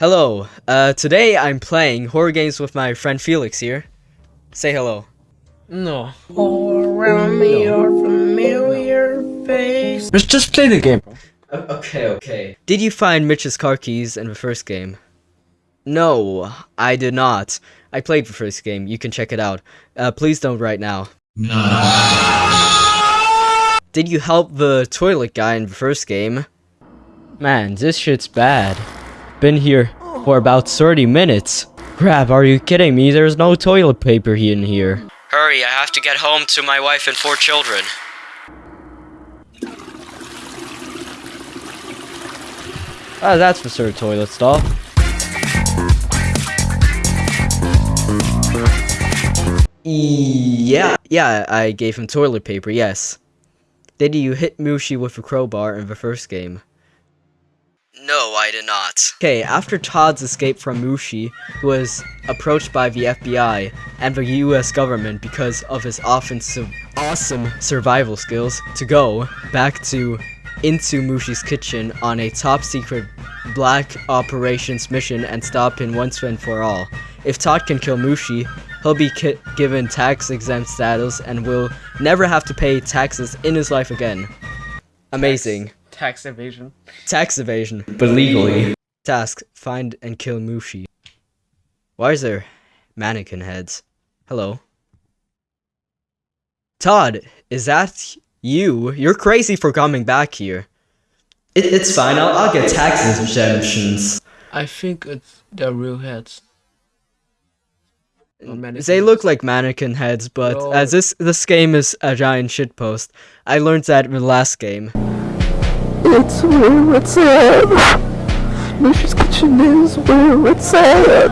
Hello, uh, today I'm playing horror games with my friend Felix here. Say hello. No. All around me are familiar faces. Let's just play the game. Okay, okay. Did you find Mitch's car keys in the first game? No, I did not. I played the first game. You can check it out. Uh, please don't right now. No. Did you help the toilet guy in the first game? Man, this shit's bad. Been here for about 30 minutes. Crap, are you kidding me? There's no toilet paper in here. Hurry, I have to get home to my wife and four children. Ah, that's the third toilet stall. Yeah, yeah, I gave him toilet paper, yes. Did you hit Mushi with a crowbar in the first game? No, I did not. Okay, after Todd's escape from Mushi, he was approached by the FBI and the US government because of his offensive awesome survival skills to go back to into Mushi's kitchen on a top secret black operations mission and stop him once and for all. If Todd can kill Mushi, he'll be given tax exempt status and will never have to pay taxes in his life again. Amazing. Tax evasion. Tax evasion, but legally. Task, find and kill Mushi. Why is there mannequin heads? Hello. Todd, is that you? You're crazy for coming back here. It, it's fine, I'll, I'll get tax exemptions. I think it's their real heads. They look like mannequin heads, but Bro. as this this game is a giant shitpost, I learned that in the last game. It's where it's at. Mushi's kitchen is where it's at.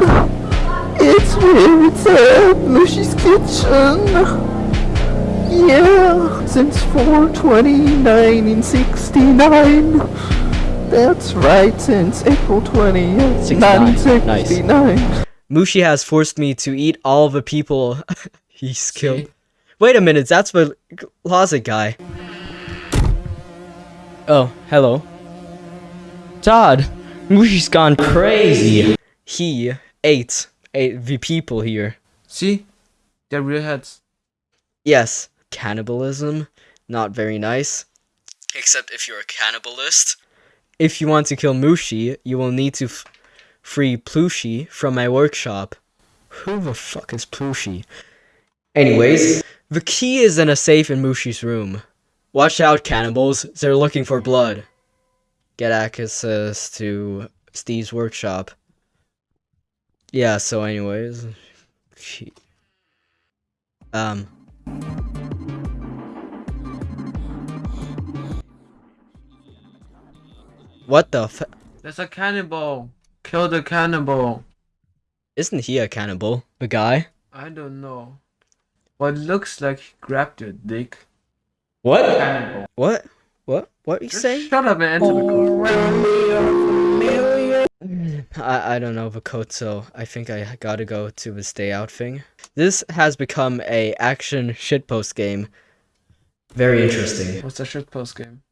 It's where it's at. Mushi's kitchen. Yeah, since 429 in 69. That's right, since April 20th, 69. 1969. Mushi has forced me to eat all the people he's killed. See? Wait a minute, that's the closet guy. Oh, hello. Todd, Mushi's gone crazy. He ate, ate the people here. See? Their real heads. Yes, cannibalism, not very nice. Except if you're a cannibalist. If you want to kill Mushi, you will need to f- free Plushi from my workshop. Who the fuck is Plushi? Anyways, the key is in a safe in Mushi's room. Watch out, cannibals, they're looking for blood. Get access to Steve's workshop. Yeah, so anyways. Um. What the f- There's a cannibal. Kill the cannibal. Isn't he a cannibal? The guy? I don't know. What looks like he grabbed your dick. What? Cannibal. What? What? What you Just saying? shut up and answer the All question. around me are familiar. I, I don't know the code, so I think I gotta go to the stay out thing. This has become a action shitpost game. Very interesting. What's the shitpost game?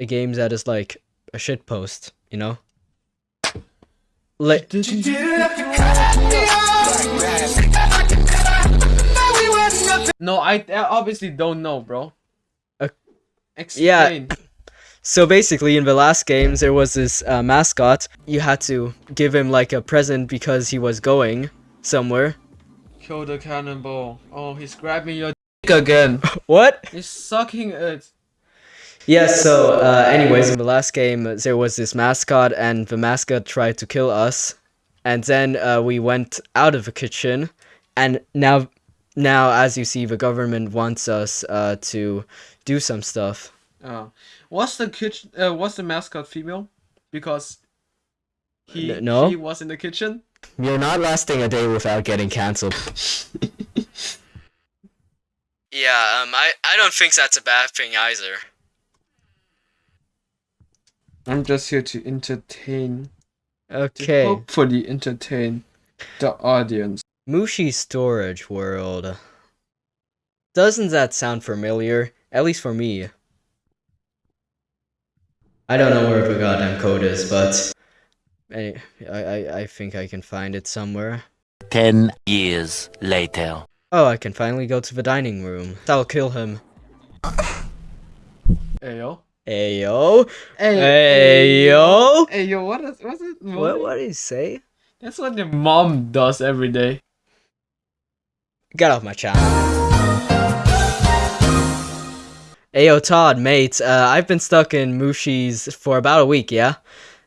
A game that is like a shitpost, you know? Like, No, I, I obviously don't know, bro. Uh, Explain. so basically, in the last games, there was this uh, mascot. You had to give him like a present because he was going somewhere. Kill the cannonball. Oh, he's grabbing your dick again. What? He's sucking it. Yeah, so, uh, anyways, in the last game, uh, there was this mascot, and the mascot tried to kill us. And then uh, we went out of the kitchen, and now, now, as you see, the government wants us uh, to do some stuff. Oh, what's the kitchen? Uh, what's the mascot female? Because he N- no. she was in the kitchen. You're not lasting a day without getting cancelled. yeah, um, I, I don't think that's a bad thing either. I'm just here to entertain. To Okay. hopefully entertain the audience. Mushi Storage World. Doesn't that sound familiar? At least for me. I don't know where the goddamn code is, but Any, I, I, I think I can find it somewhere. Ten years later. Oh, I can finally go to the dining room. I'll kill him. Hey yo. Ayo. Hey, Ayo. Hey yo, what is what's it? What, what did he say? That's what your mom does every day. Get off my channel. Ayo, Todd, mate. Uh, I've been stuck in Mushi's for about a week, yeah?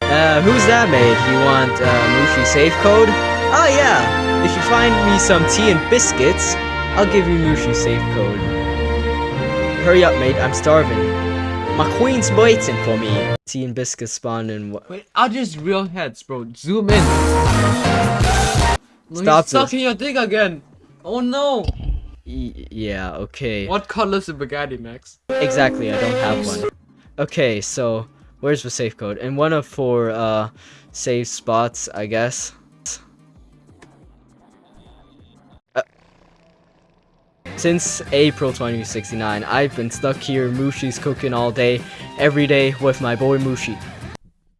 Uh, who's that, mate? You want uh, Mushi safe code? Oh, yeah. If you find me some tea and biscuits, I'll give you Mushi safe code. Hurry up, mate. I'm starving. My queen's waiting for me. Tea and biscuits spawn in. wha- Wait, are these real heads, bro? Zoom in. Stop he's stuck this. in your dick again. Oh no. Y- yeah, okay. What color's the Bugatti, Max? Exactly, I don't have one. Okay, so where's the safe code? In one of four uh safe spots, I guess. Uh, since April 2069, I've been stuck here. Mushi's cooking all day, every day with my boy Mushi.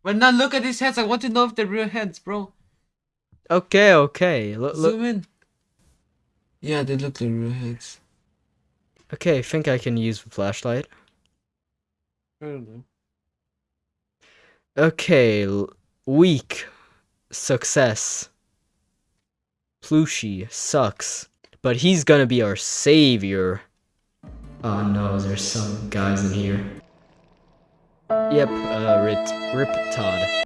But now look at these heads. I want to know if they're real heads, bro. Okay, okay. Look. Zoom in. Yeah, they look like real heads. Okay, I think I can use the flashlight. I don't know. Okay, weak. Success. Plushie sucks. But he's gonna be our savior. Oh no, there's some guys in here. Yep, uh, Rip, Rip Todd.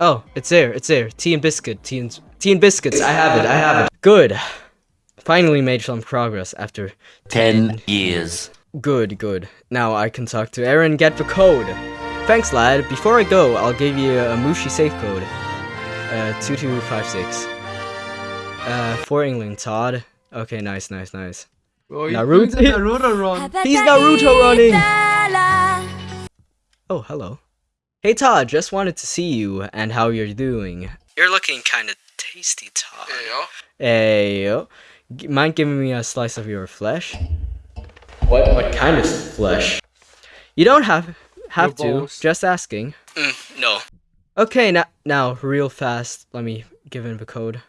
Oh, it's there, it's there. Tea and biscuit, tea and, tea and biscuits. I have it, I have it. Good. Finally made some progress after Ten years. Good, good. Now I can talk to Aaron, get the code. Thanks, lad. Before I go, I'll give you a Mushi safe code. Uh, 2256. Uh, for England, Todd. Okay, nice, nice, nice. Bro, he's Naruto- doing Naruto run. He's Naruto running! Oh, hello. Hey, Todd, just wanted to see you and how you're doing. You're looking kind of tasty, Todd. Hey, yo. G- Mind giving me a slice of your flesh? What what kind of flesh? You don't have have Your to. balls. Just asking. Mm, no. Okay, now now real fast. Let me give him the code.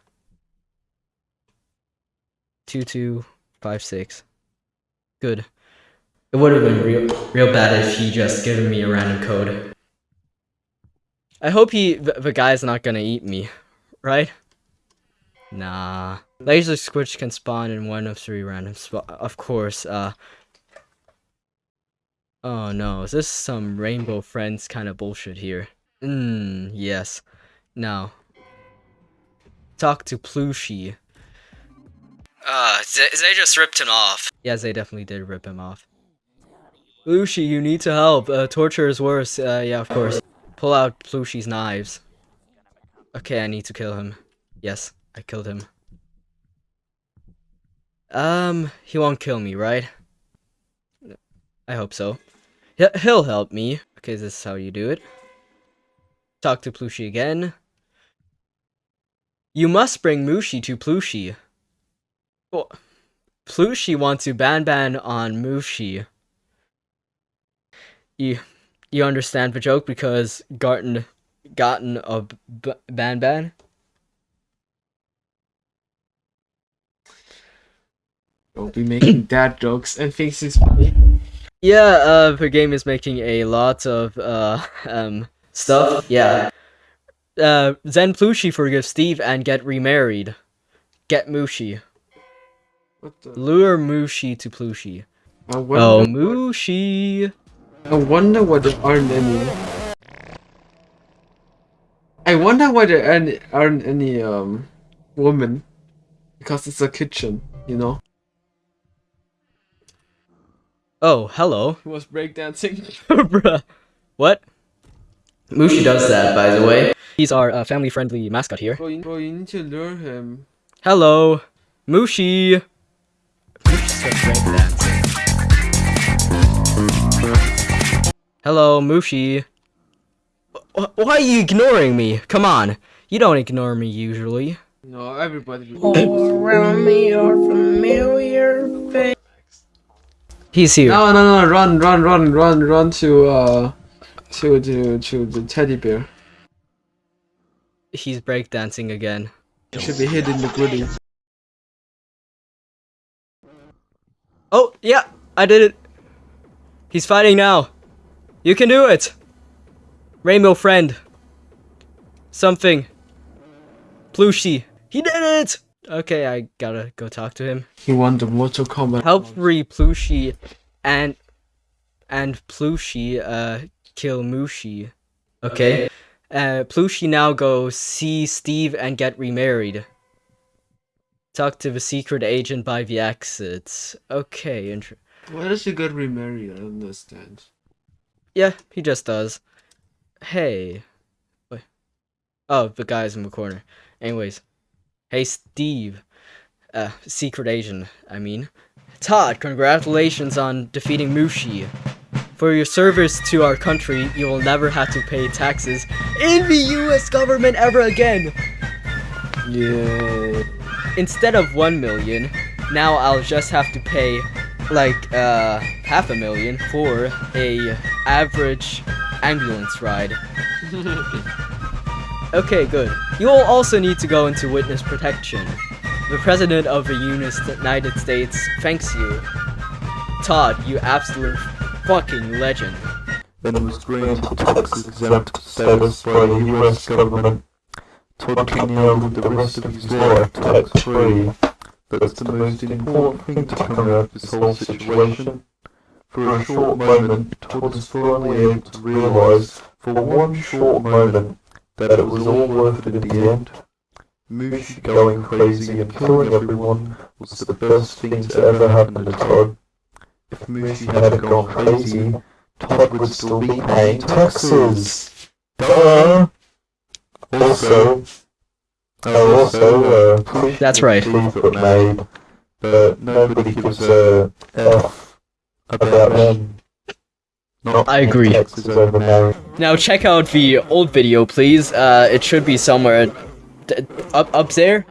Two two five six. Good. It would have been real real bad if he just given me a random code. I hope he the, the guy's not gonna eat me, right? Nah. Laser Squitch can spawn in one of three random spots. Of course, uh. Oh no, is this some Rainbow Friends kind of bullshit here? Mmm, yes. Now. Talk to Plushie. Uh, they, they just ripped him off. Yes, they definitely did rip him off. Plushie, you need to help. Uh, torture is worse. Uh, yeah, of course. Pull out Plushie's knives. Okay, I need to kill him. Yes, I killed him. Um, he won't kill me, right? I hope so. He- He'll help me. Okay, this is how you do it. Talk to Plushie again. You must bring Mushi to Plushie. Oh, Plushie wants to ban ban on Mushi. You, you understand the joke because gotten, gotten a ban ban? Don't be making dad jokes and funny. Yeah, uh, the game is making a lot of, uh, um, stuff. Yeah. Uh, Zen Plushie forgive Steve and get remarried. Get Mushi. What the? Lure Mushi to Plushie. I Oh, wonder, Mushi. I wonder what there aren't any. I wonder why there aren't, aren't any um women, because it's a kitchen, you know. Oh, hello. Who was breakdancing? Bruh. What? Mushi does that, by the way. He's our uh, family-friendly mascot here. bro, you, bro, you need to lure him. Hello, Mushi. Mushi's so breakdancing. Hello, Mushi. Why are you ignoring me? Come on. You don't ignore me usually. No, everybody. All around me are familiar faces. He's here. No, no, no! Run, run, run, run, run to uh, to to to the teddy bear. he's breakdancing again. He should be hitting the griddy. Oh, yeah, I did it. He's fighting now. You can do it. Rainbow friend. Something. Plushie. He did it! Okay, I gotta go talk to him. He won the Mortal Kombat. Help free Plushy and and Plushy uh kill Mushi. Okay. Uh Plushy now go see Steve and get remarried. Talk to the secret agent by the exits. Okay, int- Why does he get remarried? I don't understand. Yeah, he just does. Hey. Wait. Oh, the guy's in the corner. Anyways. Hey, Steve. Uh, secret Asian, I mean. Todd, congratulations on defeating Mushi. For your service to our country, you will never have to pay taxes in the US government ever again. Yeah. Instead of 1 million, now I'll just have to pay like uh half a million for a average ambulance ride. okay, good. You will also need to go into witness protection. The President of the United States thanks you. Todd, you absolute fucking legend. Then was granted tax exempt status by the US government. Todd can live the rest of his life tax free. That's the most important thing to come out of this whole situation. For a short moment, Todd is finally able to realise, for one short moment, that it was all worth it in the end. Mushi going crazy and killing everyone was the best thing to ever happen to Todd. If Mushi hadn't gone crazy, Todd would still be paying taxes. Duh! Also, oh, also, uh, Push That's right. Steve got made, but nobody gives a F about them. Not I agree. paying Taxes over marriage. Now check out the old video, please. Uh, it should be somewhere d- up up there.